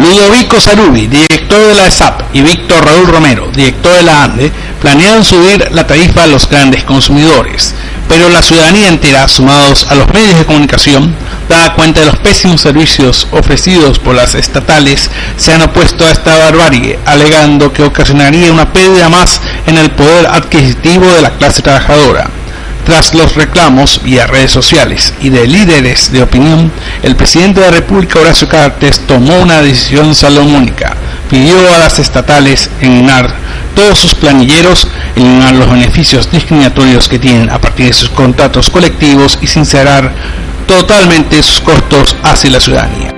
Ludovico Sarubi, director de la ESAP, y Víctor Raúl Romero, director de la ANDE, planean subir la tarifa a los grandes consumidores, pero la ciudadanía entera, sumados a los medios de comunicación, da cuenta de los pésimos servicios ofrecidos por las estatales, se han opuesto a esta barbarie, alegando que ocasionaría una pérdida más en el poder adquisitivo de la clase trabajadora. Tras los reclamos vía redes sociales y de líderes de opinión, el presidente de la República, Horacio Cartes, tomó una decisión salomónica. Pidió a las estatales eliminar todos sus planilleros, eliminar los beneficios discriminatorios que tienen a partir de sus contratos colectivos y sincerar totalmente sus costos hacia la ciudadanía.